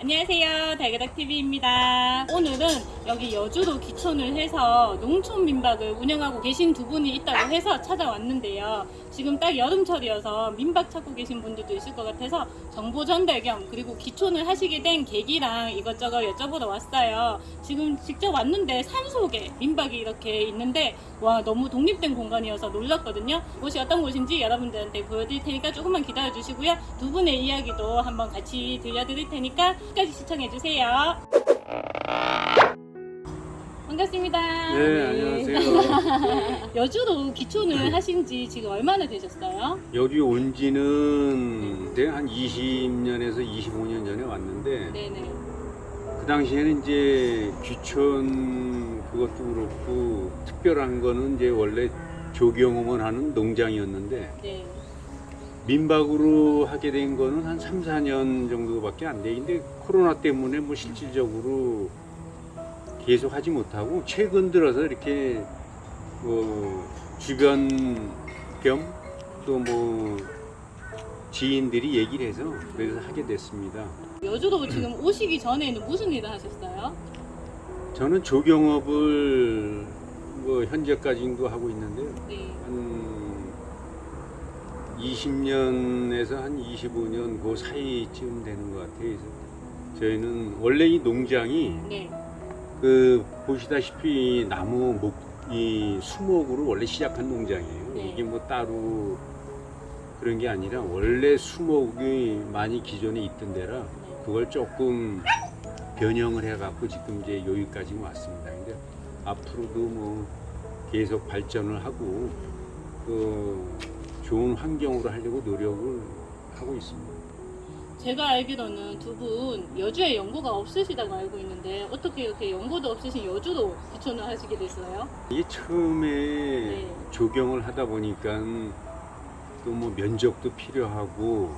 안녕하세요. 달가닥TV입니다. 오늘은 여기 여주도 기촌을 해서 농촌 민박을 운영하고 계신 두 분이 있다고 해서 찾아왔는데요. 지금 딱 여름철이어서 민박 찾고 계신 분들도 있을 것 같아서 정보 전달 겸 그리고 기촌을 하시게 된 계기랑 이것저것 여쭤보러 왔어요. 지금 직접 왔는데 산 속에 민박이 이렇게 있는데 와 너무 독립된 공간이어서 놀랐거든요. 곳이 어떤 곳인지 여러분들한테 보여드릴 테니까 조금만 기다려 주시고요. 두 분의 이야기도 한번 같이 들려드릴 테니까 끝까지 시청해 주세요. 반갑습니다. 네, 안녕하세요. 여주도 기촌을 하신 지 지금 얼마나 되셨어요? 여기 온 지는 네, 한 20년에서 25년 전에 왔는데 네네. 그 당시에는 이제 귀촌 그것도 그렇고 특별한 거는 이제 원래 조경험을 하는 농장이었는데 네. 민박으로 하게 된 거는 한 3, 4년 정도밖에 안 돼. 근데 코로나 때문에 뭐 실질적으로 계속 하지 못하고 최근 들어서 이렇게 뭐 주변 겸 또 뭐 지인들이 얘기를 해서 그래서 하게 됐습니다. 여주도 지금 오시기 전에는 무슨 일을 하셨어요? 저는 조경업을 뭐 현재까지도 하고 있는데요. 네. 한 20년에서 한 25년 그 사이쯤 되는 것 같아요. 그래서 저희는 원래 이 농장이 네. 그 보시다시피 나무 목, 이 수목으로 원래 시작한 농장이에요. 네. 이게 뭐 따로 그런 게 아니라 원래 수목이 많이 기존에 있던 데라 그걸 조금 변형을 해갖고 지금 이제 여기까지 왔습니다. 근데 앞으로도 뭐 계속 발전을 하고 그 좋은 환경으로 하려고 노력을 하고 있습니다. 제가 알기로는 두 분 여주에 연고가 없으시다고 알고 있는데 어떻게 이렇게 연고도 없으신 여주도 기촌을 하시게 됐어요? 이게 처음에 네. 조경을 하다 보니까 또 뭐 면적도 필요하고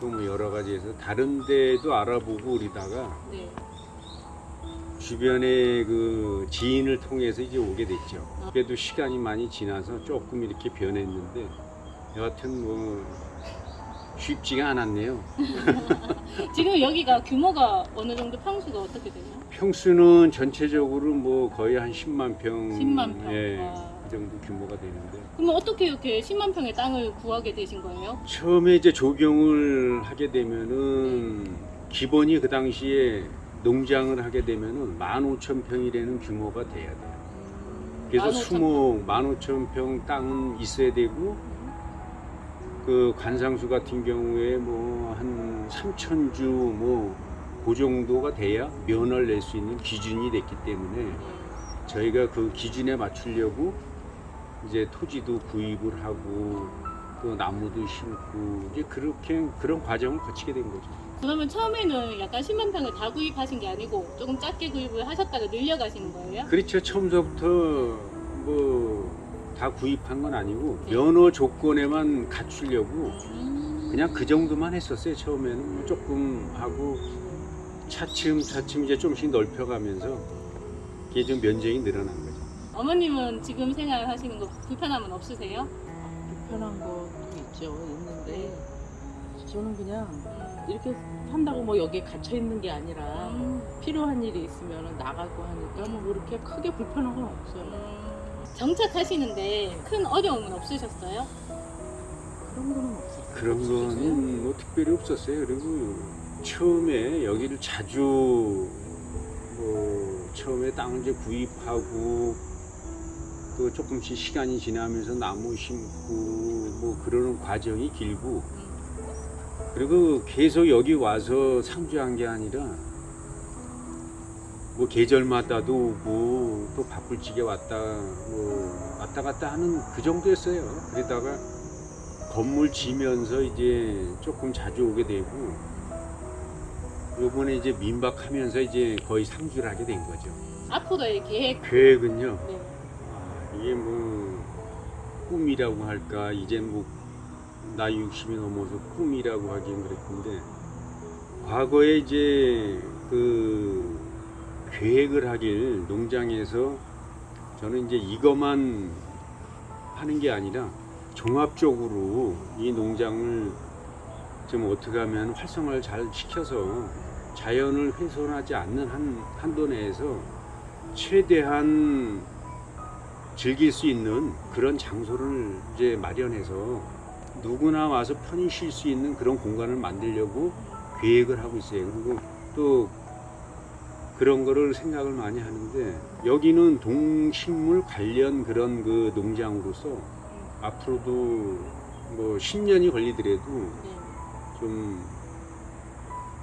또 뭐 여러 가지에서 다른 데도 알아보고 그러다가 네. 주변에 그 지인을 통해서 이제 오게 됐죠. 아. 그래도 시간이 많이 지나서 조금 이렇게 변했는데 여하튼 뭐 쉽지가 않았네요. 지금 여기가 규모가 어느 정도 평수가 어떻게 되나요? 평수는 전체적으로 뭐 거의 한 10만 평, 10만 평. 예, 와. 그 정도 규모가 되는데 그러면 어떻게 이렇게 10만 평의 땅을 구하게 되신 거예요? 처음에 이제 조경을 하게 되면은 기본이 그 당시에 농장을 하게 되면은 15,000평이라는 규모가 돼야 돼요. 그래서 15,000 수목 15,000평 땅은 있어야 되고 그 관상수 같은 경우에 뭐 한 3,000주 뭐그 정도가 돼야 면허를 낼 수 있는 기준이 됐기 때문에 네. 저희가 그 기준에 맞추려고 이제 토지도 구입을 하고 또 나무도 심고 이제 그렇게 그런 과정을 거치게 된 거죠. 그러면 처음에는 약간 10만 평을 다 구입하신 게 아니고 조금 작게 구입을 하셨다가 늘려가시는 거예요? 그렇죠. 처음서부터 뭐 다 구입한 건 아니고 네. 면허 조건에만 갖추려고 음. 그냥 그 정도만 했었어요. 처음에는 뭐 조금 하고 차츰 차츰 이제 좀씩 넓혀가면서 이게 좀 면적이 늘어난 거죠. 어머님은 지금 생활하시는 거 불편함은 없으세요? 불편한 것도 있죠. 있는데 저는 그냥 음. 이렇게 한다고 뭐 여기에 갇혀 있는 게 아니라 음. 필요한 일이 있으면 나가고 하니까 뭐 그렇게 크게 불편한 건 없어요. 음. 정착하시는데 큰 어려움은 없으셨어요? 그런 거는 없어요. 그런 거는 뭐 특별히 없었어요. 그리고 처음에 여기를 자주 뭐 처음에 땅을 이제 구입하고 또 조금씩 시간이 지나면서 나무 심고 뭐 그러는 과정이 길고 그리고 계속 여기 와서 상주한 게 아니라 뭐 계절마다도 오고 또 바쁠 적에 왔다 뭐 왔다 갔다 하는 그 정도였어요. 그러다가 건물 지면서 이제 조금 자주 오게 되고 요번에 이제 민박하면서 이제 거의 상주를 하게 된 거죠. 앞으로의 계획 계획은요. 네. 아, 이게 뭐 꿈이라고 할까 이제 뭐 나이 60이 넘어서 꿈이라고 하긴 그랬는데 과거에 이제 그 계획을 하길 농장에서 저는 이제 이것만 하는 게 아니라 종합적으로 이 농장을 좀 어떻게 하면 활성화를 잘 시켜서 자연을 훼손하지 않는 한, 한도 내에서 최대한 즐길 수 있는 그런 장소를 이제 마련해서 누구나 와서 편히 쉴 수 있는 그런 공간을 만들려고 계획을 하고 있어요. 그리고 또 그런 거를 생각을 많이 하는데 여기는 동식물 관련 그런 그 농장으로서 앞으로도 뭐 10년이 걸리더라도 네. 좀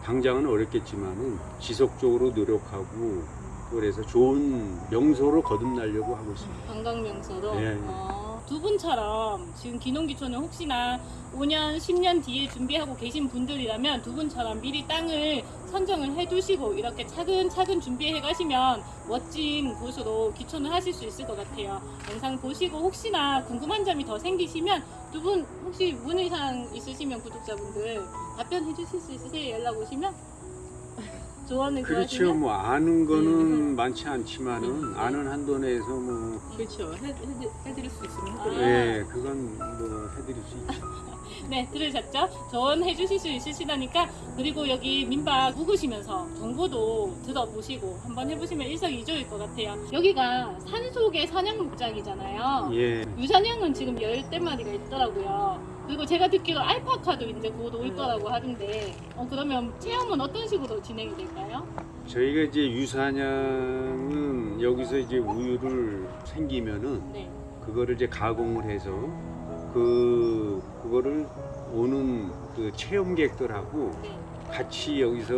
당장은 어렵겠지만은 지속적으로 노력하고 그래서 좋은 명소로 거듭나려고 하고 있습니다. 관광 명소로 예, 예. 어, 두 분처럼 지금 기농기촌을 혹시나 5년, 10년 뒤에 준비하고 계신 분들이라면 두 분처럼 미리 땅을 선정을 해두시고 이렇게 차근차근 준비해 가시면 멋진 곳으로 기촌을 하실 수 있을 것 같아요. 영상 보시고 혹시나 궁금한 점이 더 생기시면 두 분 혹시 문의사항 있으시면 구독자분들 답변해 주실 수 있으세요? 연락 오시면 조언을 그렇죠. 구하시면 뭐 아는 거는 네. 많지 않지만은 네. 아는 한도 내에서 뭐 그렇죠. 해, 해, 해드릴 수 있으면 아. 해드려요. 예, 그건 뭐 해드릴 수 있죠. 네, 들으셨죠? 조언해 주실 수 있으시다니까 그리고 여기 민박 묵으시면서 정보도 들어보시고 한번 해보시면 일석이조일 것 같아요. 여기가 산속의 사냥 목장이잖아요. 예. 유사냥은 지금 열대 마리가 있더라고요. 그리고 제가 듣기로 알파카도 이제 곧올 음. 거라고 하던데 어, 그러면 체험은 어떤 식으로 진행이 될까요? 저희가 이제 유사냥은 여기서 이제 우유를 생기면은 네. 그거를 이제 가공을 해서 그 그거를 오는 그 체험객들하고 네. 같이 여기서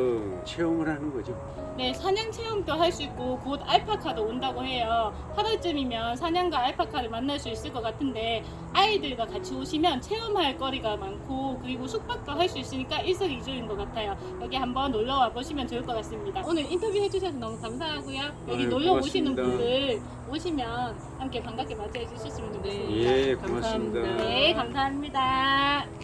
체험을 하는 거죠. 네, 사냥 체험도 할 수 있고 곧 알파카도 온다고 해요. 8월쯤이면 사냥과 알파카를 만날 수 있을 것 같은데 아이들과 같이 오시면 체험할 거리가 많고 그리고 숙박도 할 수 있으니까 일석이조인 것 같아요. 여기 한번 놀러 와 보시면 좋을 것 같습니다. 오늘 인터뷰 해주셔서 너무 감사하고요. 여기 아유, 놀러 오시는 고맙습니다. 분들 오시면 함께 반갑게 맞이해 주셨으면 좋겠습니다. 네. 예, 감사합니다. 고맙습니다. 네, 감사합니다.